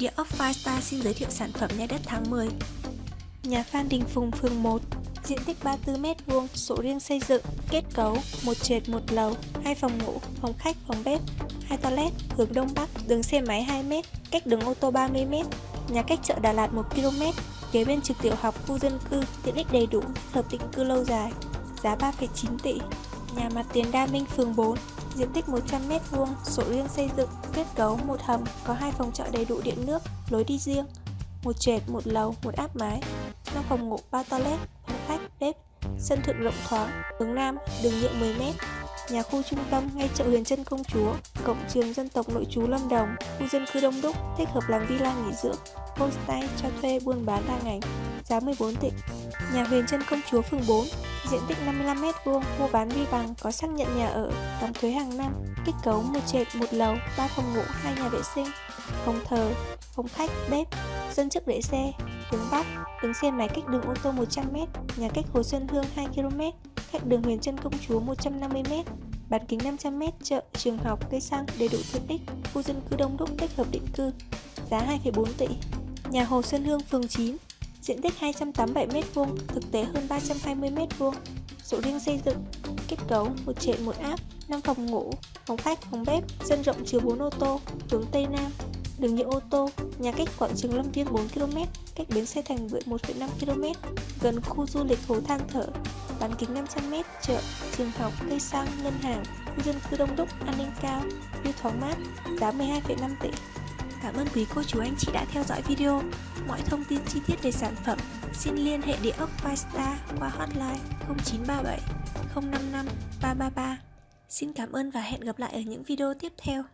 Địa ốc Firestar xin giới thiệu sản phẩm nhà đất tháng 10 Nhà Phan Đình Phùng, phường 1 Diện tích 34m2, sổ riêng xây dựng, kết cấu, một trệt một lầu, hai phòng ngủ, phòng khách, phòng bếp, hai toilet, hướng đông bắc, đường xe máy 2m, cách đường ô tô 30m, nhà cách chợ Đà Lạt 1km, kế bên trực tiểu học, khu dân cư, tiện ích đầy đủ, hợp định cư lâu dài, giá 3,9 tỷ. Nhà mặt tiền Đa Minh, phường 4, diện tích 100m2, sổ riêng xây dựng, kết cấu một hầm, có hai phòng trọ đầy đủ điện nước, lối đi riêng, một trệt, một lầu, một áp mái, 5 phòng ngủ, 3 toilet, phòng khách, bếp, sân thượng rộng thoáng, hướng Nam, đường nhựa 10m, nhà khu trung tâm ngay chợ Huyền Trân Công Chúa, cộng trường dân tộc nội trú Lâm Đồng, khu dân cư đông đúc, thích hợp làm villa nghỉ dưỡng, homestay cho thuê buôn bán đa ngành, giá 14 tỷ. Nhà Huyền Trân Công Chúa phường 4, diện tích 55m2, mua bán vi bằng, có xác nhận nhà ở, đóng thuế hàng năm, kết cấu một trệt, một lầu, 3 phòng ngủ, hai nhà vệ sinh, phòng thờ, phòng khách, bếp, sân trước để xe, hướng Bắc, đường xe máy cách đường ô tô 100m, nhà cách Hồ Xuân Hương 2km, cách đường Huyền Trân Công Chúa 150m, bán kính 500m, chợ, trường học, cây xăng đầy đủ tiện ích, khu dân cư đông đúc thích hợp định cư, giá 2,4 tỷ. Nhà Hồ Xuân Hương phường 9, diện tích 287m2, thực tế hơn 320m2, sổ riêng xây dựng, kết cấu một trệt một áp, 5 phòng ngủ, phòng khách, phòng bếp, sân rộng chứa 4 ô tô, hướng Tây Nam, đường nhựa ô tô, nhà cách quảng trường Lâm Viên 4km, cách bến xe Thành Bưởi 1,5km, gần khu du lịch Hồ Than Thở, bán kính 500m, chợ, trường học, cây xăng, ngân hàng, khu dân cư đông đúc, an ninh cao, view thoáng mát, giá 12,5 tỷ. Cảm ơn quý cô chú anh chị đã theo dõi video. Mọi thông tin chi tiết về sản phẩm xin liên hệ địa ốc Firestar qua hotline 0937 055 333. Xin cảm ơn và hẹn gặp lại ở những video tiếp theo.